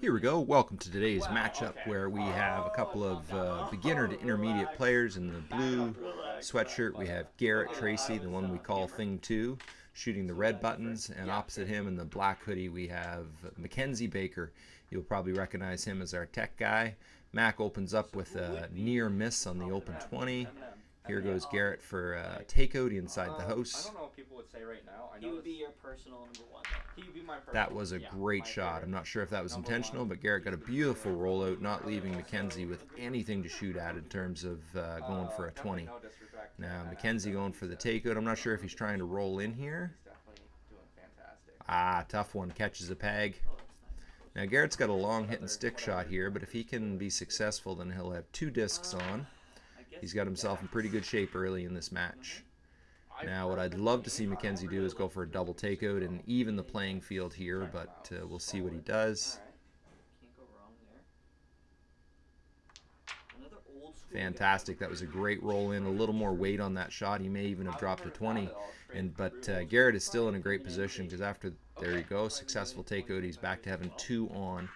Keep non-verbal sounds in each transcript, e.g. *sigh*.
Here we go. Welcome to today's matchup where we have a couple of uh, beginner to intermediate players in the blue sweatshirt. We have Garrett Tracy, the one we call Thing 2, shooting the red buttons. And opposite him in the black hoodie, we have Mackenzie Baker. You'll probably recognize him as our tech guy. Mac opens up with a near miss on the open 20. Here goes Garrett for uh, takeout inside the house. I don't know what people would say right now. I He would be your personal number one. he would be my personal, That was a yeah, great shot. favorite. I'm not sure if that was Number intentional, one. but Garrett got a beautiful rollout, not leaving McKenzie with anything to shoot at in terms of uh, going for a Uh, 20. no Now McKenzie going for the takeout. I'm not sure if he's trying to roll in here. He's definitely doing fantastic. Ah, tough one. Catches a peg. Oh, that's nice. Now Garrett's got a long hit and stick shot here, but if he can be successful, then he'll have two discs on. He's got himself in pretty good shape early in this match. Now, what I'd love to see Mackenzie do is go for a double takeout and even the playing field here, but uh, we'll see what he does. Fantastic. That was a great roll in. A little more weight on that shot. He may even have dropped a 20. And but uh, Garrett is still in a great position because after there you go, successful takeout. He's back to having two on.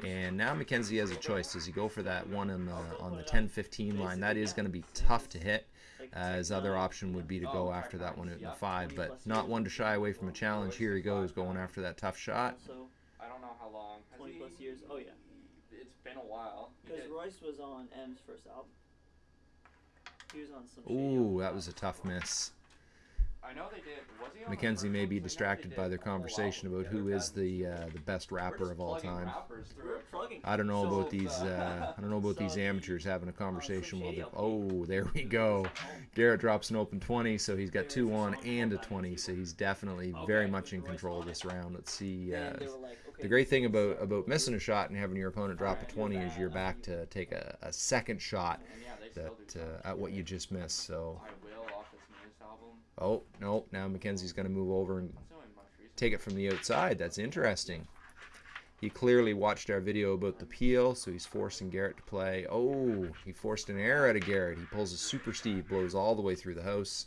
From Houston. And now Mackenzie has a choice. Does he go for that one on the on the 10-15 line? That is going to be tough to hit. Like Uh, his other option would be to go after that one in the five, but not one to shy away from a challenge. Here he goes, going after that tough shot. Also, I don't know how long. Has 20 he- plus years. Oh, yeah. It's been a while. Because Royce was on M's first album. He was on some. Ooh, that was a tough miss. Mackenzie first may one? be 'Cause I know they distracted by their conversation about who together. the uh, the best rapper of all time. rappers through We're our- plugging. I don't know So, about these. Uh, I don't know about these amateurs having a some conversation while shady they're. Oh, there we go. Garrett drops an open 20, so he's got two on and a 20, so he's definitely very much in control of this round. Let's see. Uh, like, okay, the great thing about about missing a shot and having your opponent drop a 20 is you're back to take a, a second shot yeah, they still do that uh, at what you just missed. So, I will off his newest album. Oh no, now Mackenzie's going to move over and That's the only most recent. take it from the outside. That's interesting. He clearly watched our video about the peel, so he's forcing Garrett to play. Oh, he forced an error out of Garrett. He pulls a super Steve, blows all the way through the house.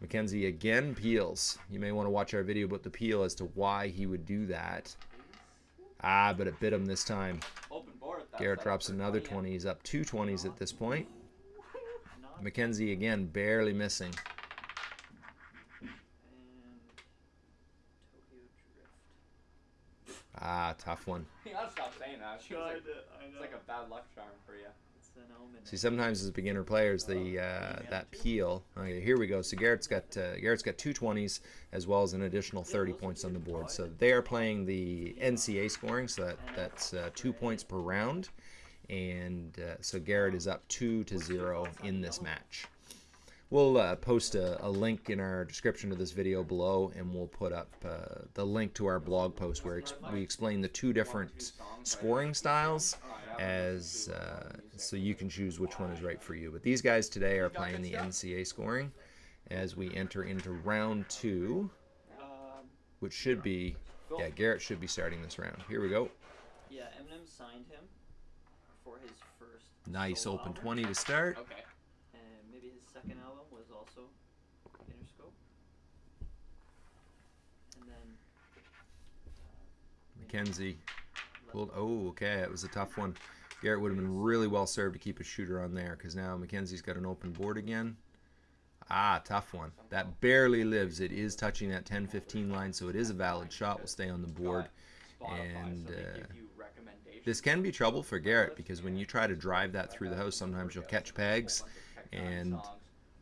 Mackenzie again peels. You may want to watch our video about the peel as to why he would do that. Ah, but it bit him this time. Open board. that's Garrett drops another 20. 20. He's up two 20s at this point. Not Mackenzie again barely missing. and Tokyo Drift. Ah, tough one. *laughs* You gotta stop saying that. It's like, it's like a bad luck charm for you. It's an omen. See, sometimes as beginner players, the uh, that peel. Okay, here we go. So Garrett's got uh, Garrett's got two twenties as well as an additional thirty points on the board. So they are playing the NCA scoring. So that that's uh, two points per round, and uh, so Garrett is up two to zero in this match. We'll uh, post a, a link in our description of this video below, and we'll put up uh, the link to our blog post where ex- we explain the two different scoring styles as uh, so you can choose which one is right for you. But these guys today are playing the NCA scoring as we enter into round two, which should be yeah Garrett should be starting this round. Here we go. yeah, Eminem signed him for his first. Nice solo open album, 20 to start. Okay. And maybe his second album was also Interscope. And then. Uh, Mackenzie pulled. Oh, okay, it was a tough one. Garrett would have been really well served to keep a shooter on there because now Mackenzie's got an open board again. Ah, tough one. That barely lives. It is touching that 10-15 line, so it is a valid shot. Will stay on the board. And, uh, give you recommendations. This can be trouble for Garrett because when you try to drive that through the house, sometimes you'll catch pegs and Songs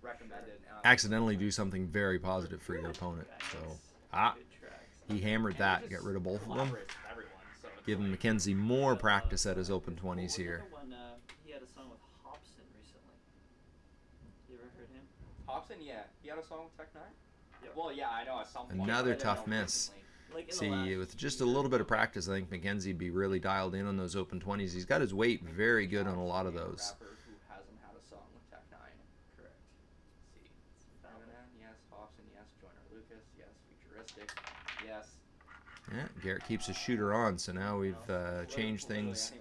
recommended, uh, accidentally do something very positive for your opponent. So, ah, he hammered that. Get rid of both of them. collaborates with everyone, so it's Giving like- Mackenzie more practice at his open 20s here. One, he had a song with Hopsin recently. You ever heard him? Hopsin, yeah, he had a song with Tech N9ne. Yep. Well, yeah, I know at some point. Another but I didn't tough miss. recently. Like See, with just a little bit of practice, I think mckenzie'd be really dialed in on those open 20s. He's got his weight very good on a lot of those. Rapper who hasn't had a song with Tech N9ne. Correct. Yes. Hopsin, yes. Joyner Lucas, yes. Futuristic, yes. Yeah, Garrett keeps his shooter on, so now we've uh, changed things.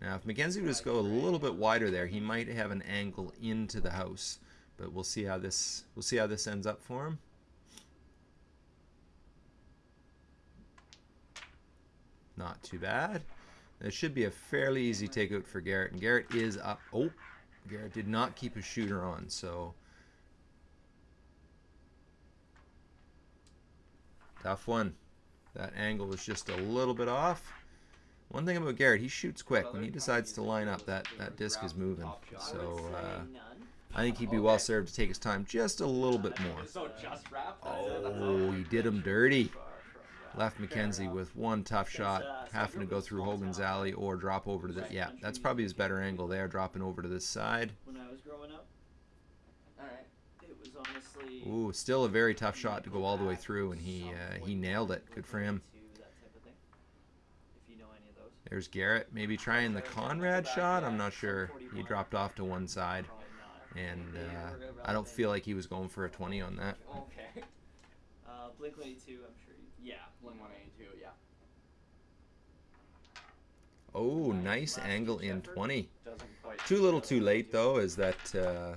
Now, if McKenzie was to go a little bit wider there, he might have an angle into the house. But we'll see how this we'll see how this ends up for him. Not too bad. It should be a fairly easy takeout for Garrett. And Garrett is up. Oh, Garrett did not keep his shooter on, so tough one. That angle was just a little bit off. One thing about Garrett, he shoots quick. When he decides to line up, that, that disc is moving. So uh, I think he'd be well served to take his time just a little bit more. So just wrap. Oh, he did him dirty. Far from that. Left McKenzie with one tough shot, having to go through Hogan's alley or drop over to the. Yeah, that's probably his better angle there, dropping over to this side. When I was growing up, Alright. it was honestly. Ooh, still a very tough shot to go all the way through, and he uh, he nailed it. Good for him. To that type of thing. If you know any of those. There's Garrett, maybe trying the Conrad shot. I'm not sure. He dropped off to one side, and uh, I don't feel like he was going for a 20 on that. Okay. *laughs* Uh, Blink 182, I'm sure. Yeah. Blink 182, yeah. Oh, nice angle in 20. Too little, too late though, is that uh,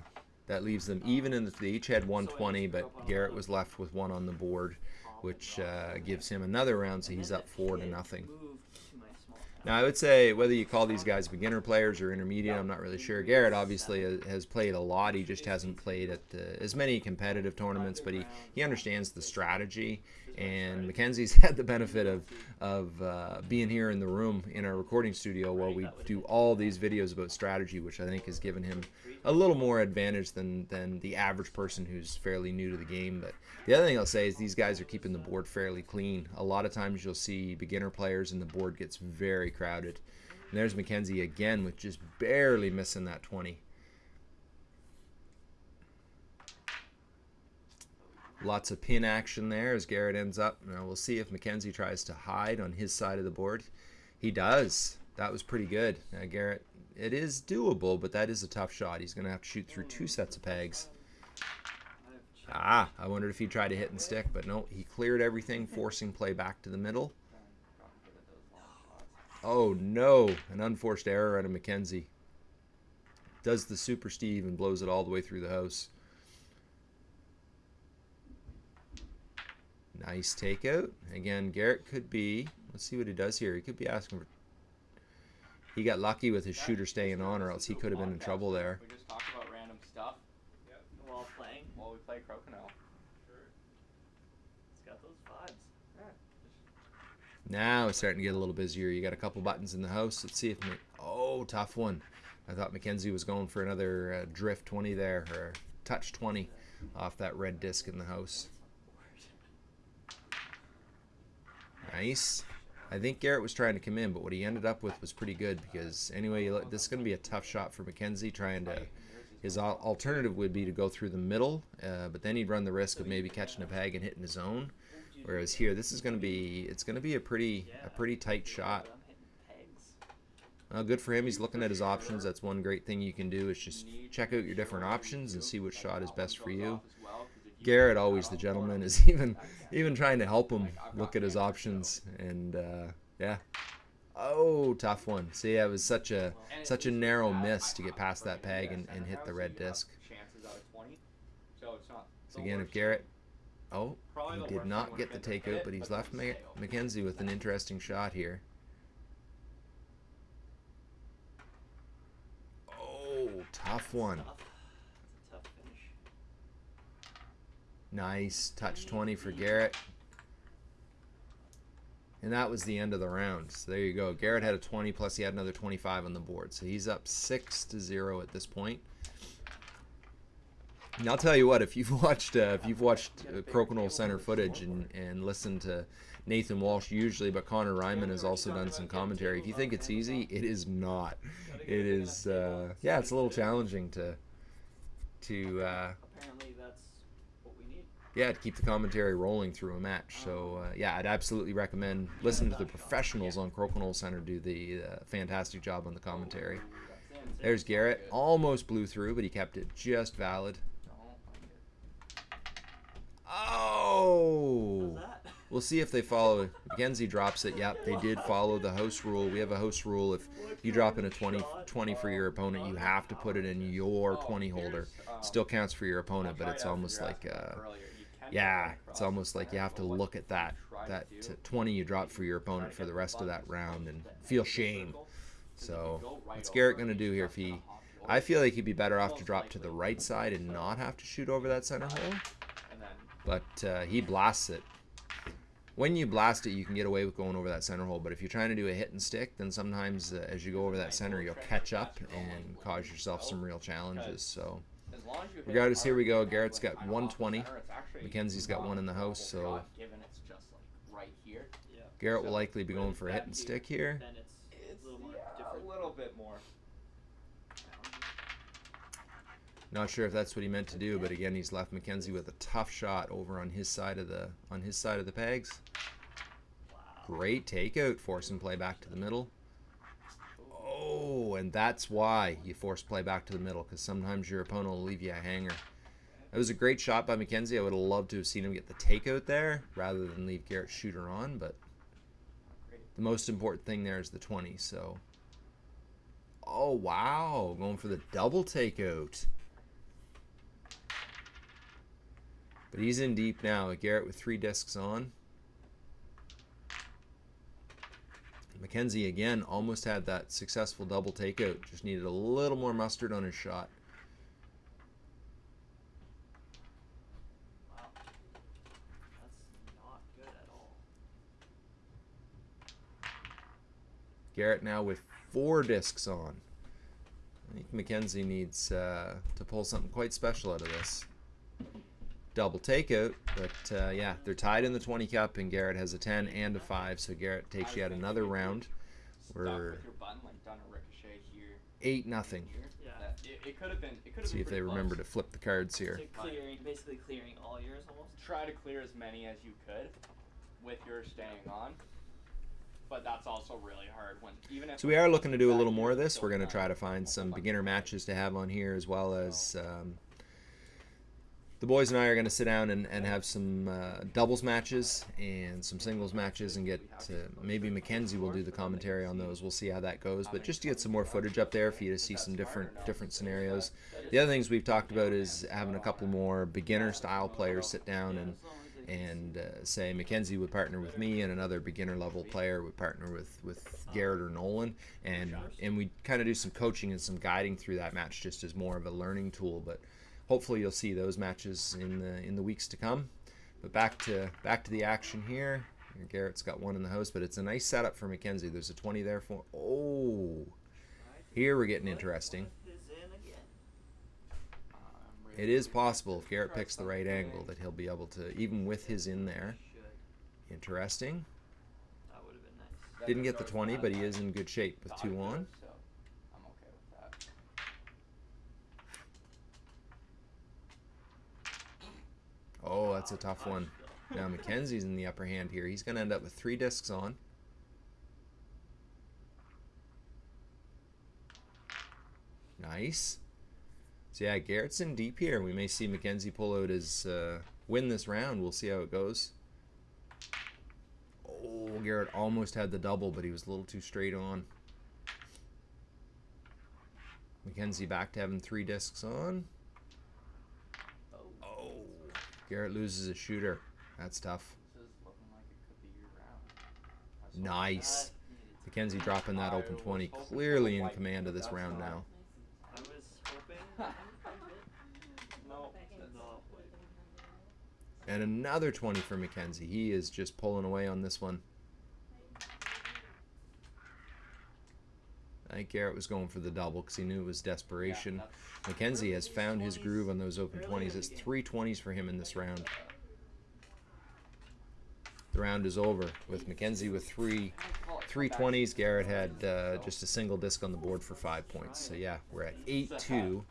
that leaves them even in the they each had 120, but Garrett was left with one on the board, which uh, gives him another round, so he's up four to nothing. Moved to my small town. Now I would say whether you call these guys beginner players or intermediate, I'm not really sure. Garrett obviously has played a lot. He just hasn't played at uh, as many competitive tournaments, but he, he understands the strategy. And Mackenzie's *laughs* had the benefit of of uh, being here in the room in our recording studio while we do all these videos about strategy, which I think has given him a little more advantage than than the average person who's fairly new to the game. But the other thing I'll say is these guys are keeping the board fairly clean. A lot of times you'll see beginner players and the board gets very crowded. And there's Mackenzie again with just barely missing that 20. Lots of pin action there as Garrett ends up. Now we'll see if Mackenzie tries to hide on his side of the board. He does. That was pretty good. Now Garrett, it is doable, but that is a tough shot. He's going to have to shoot through two sets of pegs. Ah, I wondered if he tried to hit and stick, but no, he cleared everything, forcing play back to the middle. Oh no, an unforced error out of McKenzie. Does the Super Steve and blows it all the way through the house. Nice takeout. Again, Garrett could be. Let's see what he does here. He could be asking for. He got lucky with his shooter staying on, or else he could have been in trouble there. We just talk about random stuff While playing, while we play Crokinole. it's got those vibes. Now it's starting to get a little busier. You got a couple buttons in the house. Let's see if. Oh, tough one. I thought Mackenzie was going for another uh, drift 20 there, or touch 20 off that red disc in the house. Nice. I think Garrett was trying to come in, but what he ended up with was pretty good because anyway, this is going to be a tough shot for McKenzie trying to. His alternative would be to go through the middle, uh, but then he'd run the risk of maybe catching a peg and hitting his own. Whereas here, this is going to be it's going to be a pretty a pretty tight shot. Good for him. He's looking at his options. That's one great thing you can do is just check out your different options and see which shot is best for you. Garrett, always the gentleman, is *laughs* even even trying to help him look at his options. And uh, yeah, oh, tough one. See, it was such a such a narrow miss to get past that peg and, and hit the red disc. Chances out of 20. So again, if. Garrett, oh, he did not get the takeout, but he's left. Mackenzie with an interesting shot here. Oh, tough one. Tough. It's a tough finish. Nice touch 20 for Garrett. And that was the end of the round. So there you go. Garrett had a 20 plus he had another 25 on the board. So he's up 6 to 0 at this point. And I'll tell you what, if you've *laughs* watched uh, if you've watched uh, Crokinole Center footage and, and listened to Nathan Walsh usually, but Connor Reinman has also done some commentary. If you think it's easy, it is not. It is uh, yeah, it's a little challenging to to uh, Apparently, that's what we need. Yeah, to keep the commentary rolling through a match. So uh, yeah, I'd absolutely recommend listening to the professionals on Crokinole Center do the uh, fantastic job on the commentary. There's Garrett, almost blew through, but he kept it just valid. Oh! *laughs* We'll see if they follow. Mackenzie drops it. Yep, they did follow the host rule. We have a host rule. If you drop in a 20, 20 for your opponent, you have to put it in your 20 holder. Still counts for your opponent, but it's almost like uh, Yeah, it's almost like you have to look at that that 20 you drop for your opponent for the rest of that round and feel shame. So what's Garrett gonna do here? If he, I feel like he'd be better off to drop to the right side and not have to shoot over that center hole. But uh, he blasts it. When you blast it, you can get away with going over that center hole. But if you're trying to do a hit and stick, then sometimes uh, as you go over that center, you'll catch up and cause yourself some real challenges. So. Regardless, here we go. Garrett's got 120. Mackenzie's got one in the house, so Yeah. Garrett will likely be going for a hit and stick here. Then it's, It's a little more yeah, different. a little bit more. Not sure if that's what he meant to do, but again, he's left Mackenzie with a tough shot over on his side of the on his side of the pegs. Great takeout, force him play back to the middle. And that's why you force play back to the middle, because sometimes your opponent will leave you a hanger. That was a great shot by Mackenzie. I would have loved to have seen him get the takeout there rather than leave Garrett shooter on, but the most important thing there is the 20, so. Oh, wow. Going for the double takeout. But he's in deep now. Garrett with three discs on. Mackenzie again almost had that successful double takeout. Just needed a little more mustard on his shot. Garrett now with four discs on. I think Mackenzie needs uh, to pull something quite special out of this. Double takeout, but uh, yeah, they're tied in the 20 cup, and Garrett has a 10 and a 5, so Garrett takes yet another round. Stuck We're with your button, like done a ricochet here. 8 nothing. Yeah. It, it could have been. It could have See been if they pretty remember to flip the cards here. So clearing, basically clearing all yours almost. Try to clear as many as you could, with your staying on. But that's also really hard when even if. So we are looking to do a little more of this. We're going to try to find some beginner matches to have on here, as well as um, the boys and I are going to sit down and, and have some uh, doubles matches and some singles matches, and get maybe Mackenzie will do the commentary on those. We'll see how that goes, but just to get some more footage up there for you to see some different different scenarios. The other things we've talked about is having a couple more beginner style players sit down and and uh, say Mackenzie would partner with me and another beginner level player would partner with with Garrett or Nolan and and we kind of do some coaching and some guiding through that match just as more of a learning tool but hopefully you'll see those matches in the in the weeks to come but back to back to the action here Garrett's got one in the house but it's a nice setup for Mackenzie there's a 20 there for oh here we're getting interesting Is in again. It is possible if Garrett picks the right angle that he'll be able to even with his in there interesting That would have been nice. Didn't get the 20, but he is in good shape with two on. So I'm okay with that. Oh, that's a tough one. Now Mackenzie's in the upper hand here. He's going to end up with three discs on. Nice. So yeah, Garrett's in deep here. We may see Mackenzie pull out his uh, win this round. We'll see how it goes. Oh, Garrett almost had the double, but he was a little too straight on. Mackenzie back to having three discs on. Garrett loses a shooter. That's tough. Nice. Mackenzie dropping that open 20. Clearly in command of this round now. And another 20 for Mackenzie. He is just pulling away on this one. Garrett was going for the double because he knew it was desperation. Yeah, Mackenzie has found his groove on those open 20s. It's three 20s for him in this round. The round is over with Mackenzie with three three 20s. Garrett had uh, just a single disc on the board for five points. So yeah, we're at 8-2.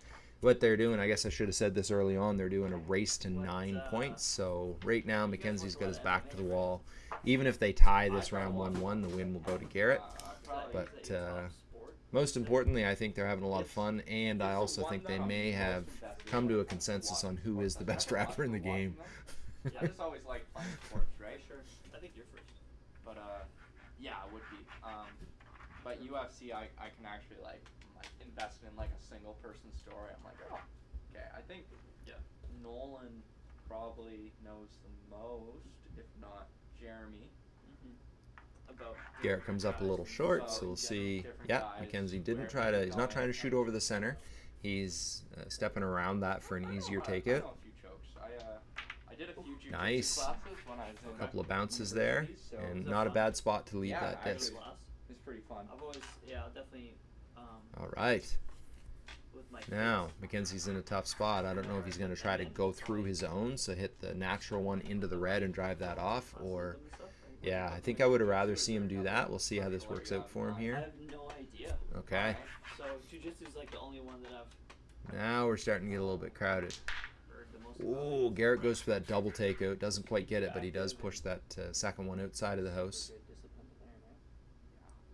What they're doing, I guess I should have said this early on, they're doing a race to nine points. So right now, Mackenzie's got his back to the wall. Even if they tie this round 1-1, the win will go to Garrett. But uh, most importantly, I think they're having a lot of fun, and I also think they may have come to a consensus on who is the best *laughs* rapper in the game. I just always like playing *laughs* sports, right? Sure. I think you're first. But uh, yeah, it would be. Um, but UFC, I, I can actually like like invest in like a single person story. I'm like, oh, okay. I think Yeah. Nolan probably knows the most, if not Jeremy. About Garrett comes up a little short, so we'll see. Yeah, McKenzie didn't try to. He's not trying to shoot over the center. He's uh, stepping around that for an easier take know- I takeout. know a few chokes. I, uh, I did a few jiu-jitsu Nice. classes when I was in A couple of bounces there, and not a bad spot to leave that disc. it's pretty fun. I've always yeah definitely um All right. Now, kids. Mackenzie's in a tough spot. I don't know if he's going to try to go through his own, so hit the natural one into the red and drive that off, classes with or them and stuff, right? yeah, I think I would have rather see him do that. We'll see how this works out for him I here. have no idea. Okay. So jujitsu is like the only one that I've Now we're starting to get a little bit crowded. heard the most. about. Oh, Garrett goes for that double takeout. Doesn't quite get it, but he does push that uh, second one outside of the house. Good discipline there, man.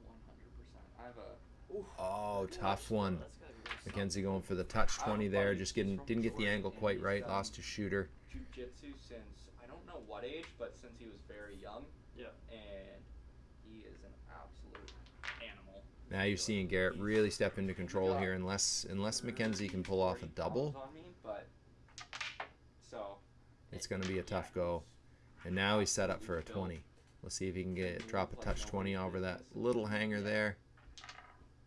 Yeah, one hundred percent. I have a Oof. Oh, tough one. That's gotta be really solid. Mackenzie going for the touch 20 there. Just getting didn't get the angle quite right. Lost his shooter. Jiu-jitsu since I don't know what age, but since he was very young, Yeah. and he is an absolute animal. Now you're seeing Garrett really step into control here, unless unless Mackenzie can pull off a double. On me, but so It's going to be a tough go. And now he's set up for a 20. Let's see if he can get drop a touch 20 over that little hanger there.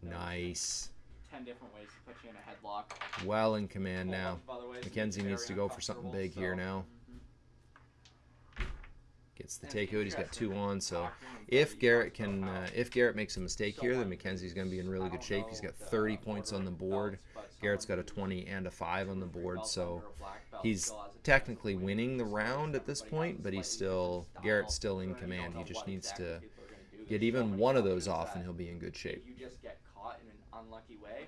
Nice. ten different ways to put you in a headlock. Well in command now. bunch of other ways to Mackenzie needs to go for something big here so- now. Gets the takeout. He's got two on. So if Garrett can, uh, if Garrett makes a mistake here, then McKenzie's going to be in really good shape. He's got 30 points on the board. Garrett's got a 20 and a 5 on the board. So under a black belt he's still has a chance technically winning the round at this point, but he's still Garrett's still in command. He just needs to people are gonna do. get even one of those off, and he'll be in good shape. You just get caught in an unlucky way.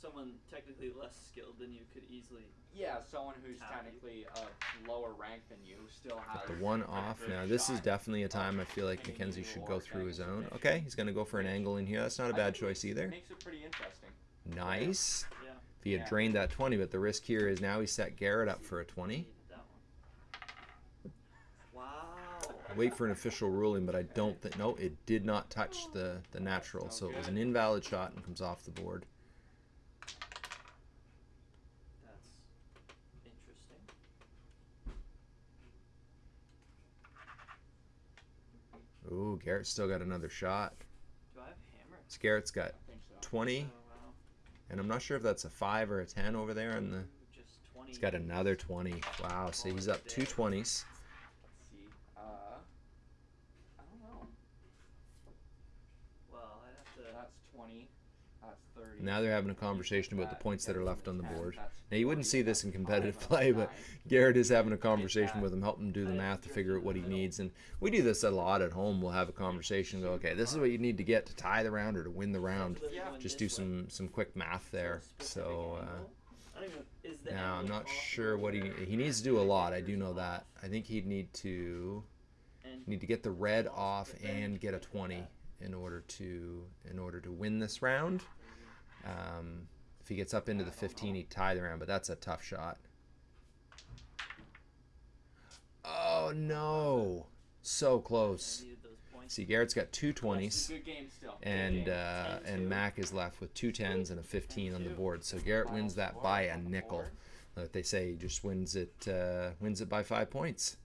Someone technically less skilled than you could easily. Yeah, someone who's Tap technically a lower rank than you still has The one off. Now this is definitely a time I feel like Mackenzie should go through his own. Okay, he's going to go for an angle in here. That's not a bad choice either. Makes it pretty interesting. Nice. Yeah. If he had Yeah. drained that 20, but the risk here is now he set Garrett up for a 20. Needed that one. Wow. Wait for an official ruling, but I don't think. No, it did not touch the the natural, so it was an invalid shot and comes off the board. Ooh, Garrett's still got another shot. Do I have hammer? Garrett's got so. 20. Oh, wow. And I'm not sure if that's a 5 or a 10 over there in the... He's got another 20. Wow, so oh, he's up two 20s. Uh, I don't know. Well, I'd have to... That's 20. Now they're having a conversation about the points that are left on the board. Now you wouldn't see this in competitive play, but. Garrett is having a conversation with him, helping him do the math to figure out what he needs. And we do this a lot at home. We'll have a conversation, go, okay, this is what you need to get to tie the round or to win the round. Literally Yeah. going Just do some some quick math there. So uh. I don't even. Is the now I'm not sure what he where he needs to do a lot. I do know that. I think he'd need to need to get the red off and get a 20 in order to in order to win this round. Um, if he gets up into the 15, he'd tie the round, but that's a tough shot. Oh no! So close. needed those points. See, Garrett's got two 20s, a good game still. Good and uh, and Mac is left with two 10s and a 15 on the board. So Garrett wins that by a nickel. Like they say, he just wins it uh, wins it by five points.